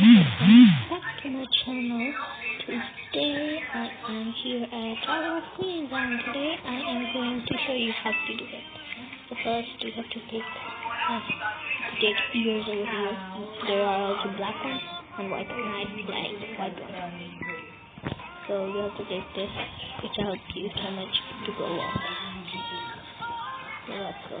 back to my channel. Today I am here at Tower of Queens and today I am going to show you how to do it. So first you have to take, uh, take ears over here. There are also black ones and white ones. Nice white ones. So you have to take this which helps you so much to go on. So let's go.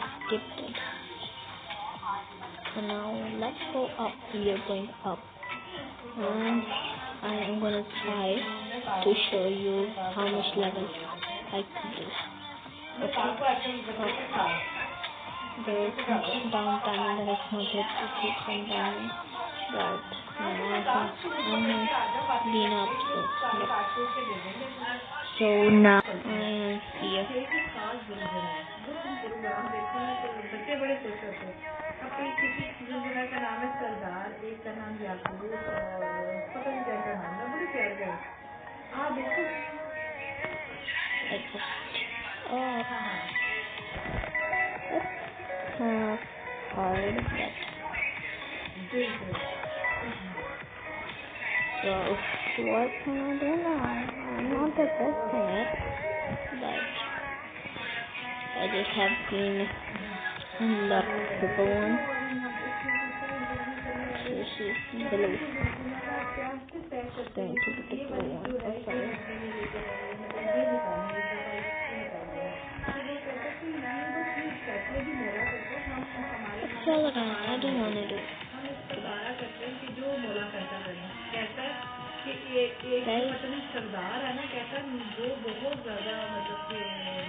skip it. So now let's go up. We are going up. And I am gonna try to show you how much level I can do. Okay. Up. There is some downtime that is not yet to keep from down. But now I have been up. So now I am um, here. Program देखते हैं तो बच्चे बड़े खुश होते हैं अब कई किसी जिनका का नाम है सरदार एक का नाम याकूब और पता नहीं क्या का नाम है बड़े प्यार का अच्छा। हाँ बिल्कुल So, what can I do now? I'm not the best at it. have been unlocked the balloon. She's blue. She's to the blue one. sorry. अच्छा लग रहा है कि ये एक मतलब सरदार है ना कहता वो बहुत ज्यादा मतलब कि